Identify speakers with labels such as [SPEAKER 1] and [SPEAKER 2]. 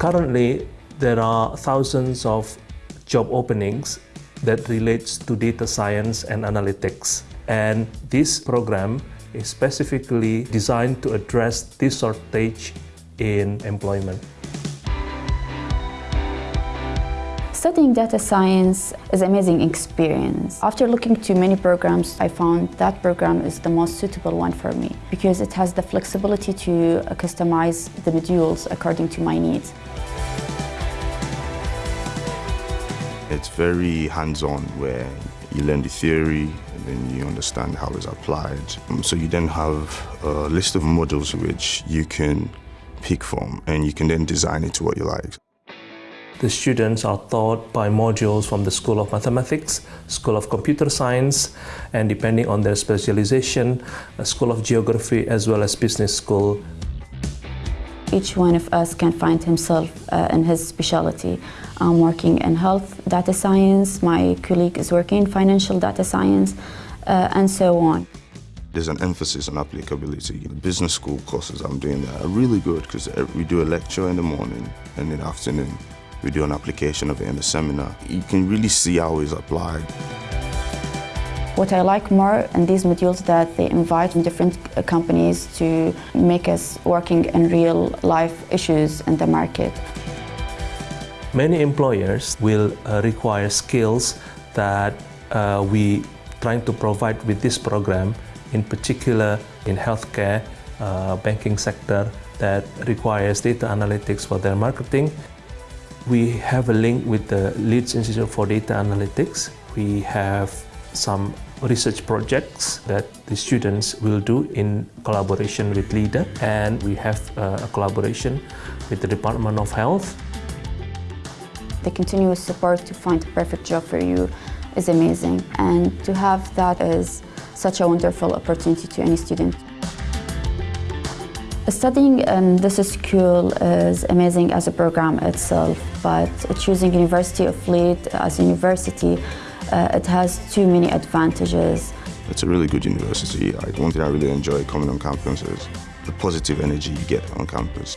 [SPEAKER 1] Currently, there are thousands of job openings that relates to data science and analytics. And this program is specifically designed to address this shortage in employment.
[SPEAKER 2] Studying data science is an amazing experience. After looking to many programs, I found that program is the most suitable one for me because it has the flexibility to customize the modules according to my needs.
[SPEAKER 3] It's very hands-on where you learn the theory and then you understand how it's applied. Um, so you then have a list of models which you can pick from and you can then design it to what you like.
[SPEAKER 1] The students are taught by modules from the School of Mathematics, School of Computer Science, and depending on their specialization, a School of Geography as well as Business School.
[SPEAKER 2] Each one of us can find himself uh, in his specialty. I'm working in health data science, my colleague is working in financial data science, uh, and so on.
[SPEAKER 3] There's an emphasis on applicability. The business school courses I'm doing there are really good because we do a lecture in the morning and in the afternoon we do an application of it in the seminar. You can really see how it's applied.
[SPEAKER 2] What I like more in these modules that they invite different companies to make us working in real life issues in the market.
[SPEAKER 1] Many employers will uh, require skills that uh, we trying to provide with this program, in particular in healthcare, uh, banking sector that requires data analytics for their marketing we have a link with the Leeds Institute for Data Analytics. We have some research projects that the students will do in collaboration with LIDA and we have uh, a collaboration with the Department of Health.
[SPEAKER 2] The continuous support to find a perfect job for you is amazing and to have that is such a wonderful opportunity to any student. Studying in this school is amazing as a program itself, but choosing University of Leeds as a university, uh, it has too many advantages.
[SPEAKER 3] It's a really good university. One thing I really enjoy coming on campus is the positive energy you get on campus.